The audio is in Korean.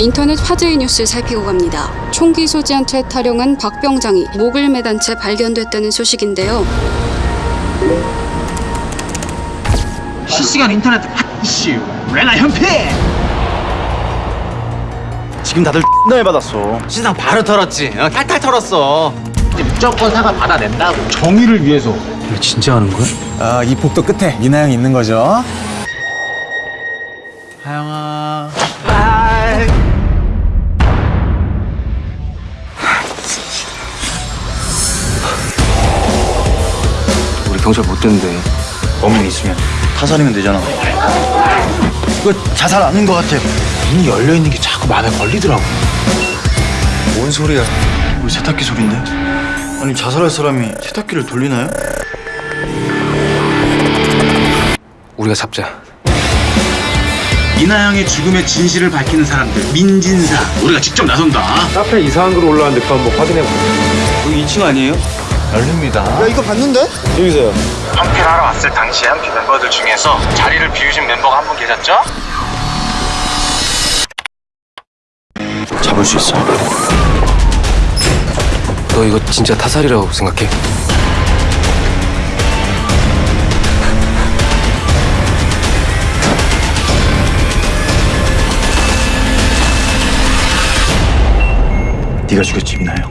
인터넷 화제의 뉴스 살피고 갑니다. 총기 소지한 채 탈영한 박병장이 목을 매단 채 발견됐다는 소식인데요. 실시간 인터넷 이슈 레나 현패 지금 다들 X나 열받았어 신상 바로 털었지. 어, 탈탈 털었어. 이제 무조건 사과 받아낸다고 정의를 위해서 진짜 하는 거야? 아, 이 폭도 끝에 미나 형이 있는 거죠 하영아 경찰 못 됐는데. 범인 있으면 타살이면 되잖아 이거 자살 아닌 것 같아 문이 열려 있는 게 자꾸 마음에 걸리더라고 뭔 소리야 우리 세탁기 소린데 아니 자살할 사람이 세탁기를 돌리나요? 우리가 잡자. 이나영의 죽음의 진실을 밝히는 사람들 민진사 우리가 직접 나선다 카페 이상한 글 올라왔는데 그거 한번 확인해 보세요. 여기 2층 아니에요? 열립니다 야 이거 봤는데? 여기서요 현피를 하러 왔을 당시에 한피 멤버들 중에서 자리를 비우신 멤버가 한 분 계셨죠? 잡을 수 있어 너 이거 진짜 타살이라고 생각해? 네가 죽였지 미나 형